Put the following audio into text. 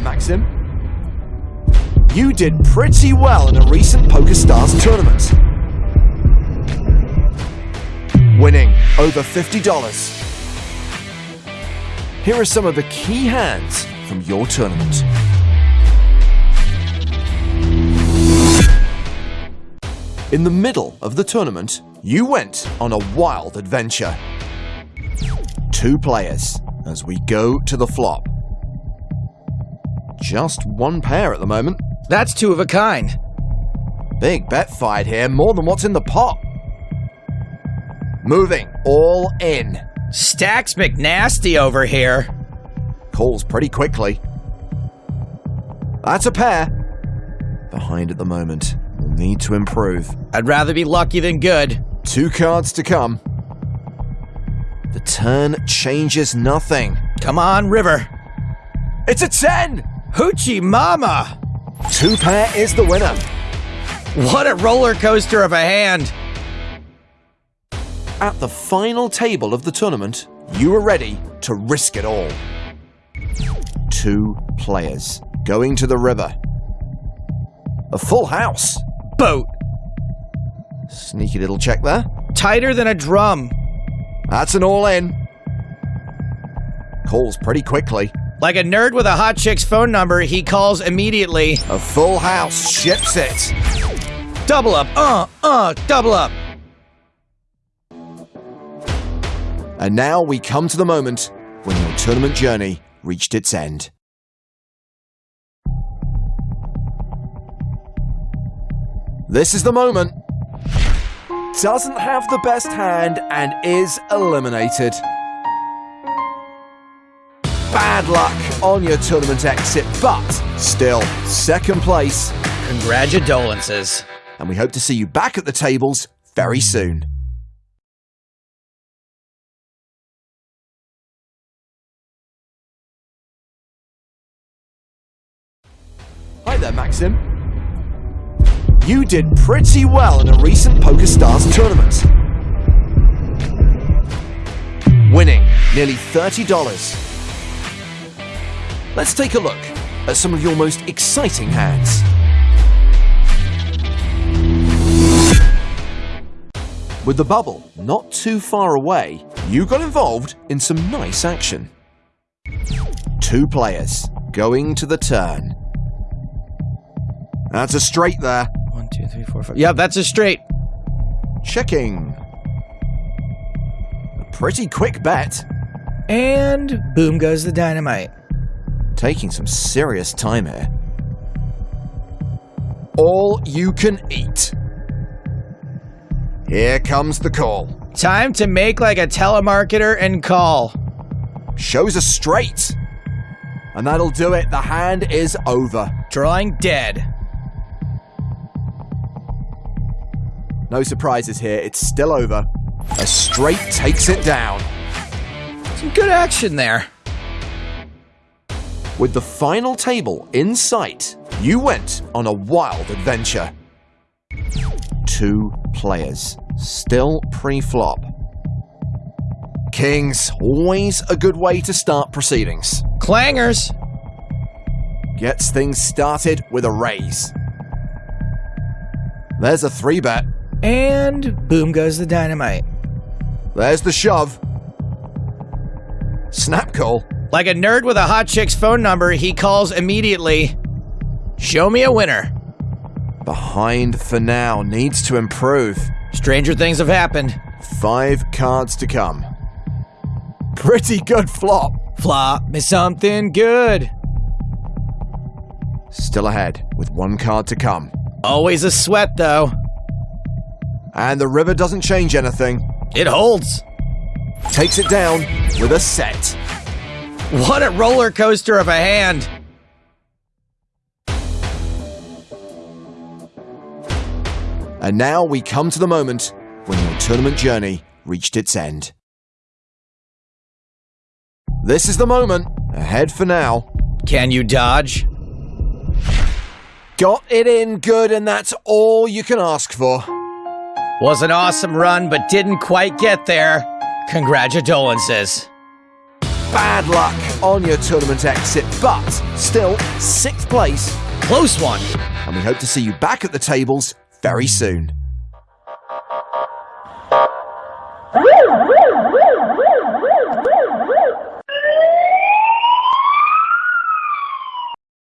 there, Maxim. You did pretty well in a recent PokerStars tournament. Winning over $50. Here are some of the key hands from your tournament. In the middle of the tournament, you went on a wild adventure. Two players as we go to the flop. Just one pair at the moment. That's two of a kind. Big bet fight here, more than what's in the pot. Moving all in. Stacks McNasty over here. Calls pretty quickly. That's a pair. Behind at the moment. Will need to improve. I'd rather be lucky than good. Two cards to come. The turn changes nothing. Come on, River. It's a 10! Hoochie Mama! Two pair is the winner. What a roller coaster of a hand! At the final table of the tournament, you are ready to risk it all. Two players going to the river. A full house. Boat. Sneaky little check there. Tighter than a drum. That's an all in. Calls pretty quickly. Like a nerd with a hot chick's phone number, he calls immediately. A full house ships it. Double up, uh, uh, double up. And now we come to the moment when your tournament journey reached its end. This is the moment. Doesn't have the best hand and is eliminated. Bad luck on your tournament exit, but still second place. Congratulations. And we hope to see you back at the tables very soon. Hi there, Maxim. You did pretty well in a recent PokerStars tournament. Winning nearly $30. Let's take a look at some of your most exciting hands. With the bubble not too far away, you got involved in some nice action. Two players going to the turn. That's a straight there. One, two, three, four, five. Yeah, that's a straight. Checking. A pretty quick bet. And boom goes the dynamite. Taking some serious time here. All you can eat. Here comes the call. Time to make like a telemarketer and call. Shows a straight. And that'll do it. The hand is over. Drawing dead. No surprises here. It's still over. A straight takes it down. Some good action there. With the final table in sight, you went on a wild adventure. Two players, still pre-flop. Kings, always a good way to start proceedings. Clangers. Gets things started with a raise. There's a three bet. And boom goes the dynamite. There's the shove. Snap call. Like a nerd with a hot chick's phone number, he calls immediately. Show me a winner. Behind for now, needs to improve. Stranger things have happened. Five cards to come. Pretty good flop. Flop me something good. Still ahead with one card to come. Always a sweat, though. And the river doesn't change anything. It holds. Takes it down with a set. What a roller coaster of a hand. And now we come to the moment when your tournament journey reached its end. This is the moment. Ahead for now. Can you dodge? Got it in good, and that's all you can ask for. Was an awesome run, but didn't quite get there. Congratulations. Bad luck on your tournament exit, but still sixth place. Close one. And we hope to see you back at the tables very soon.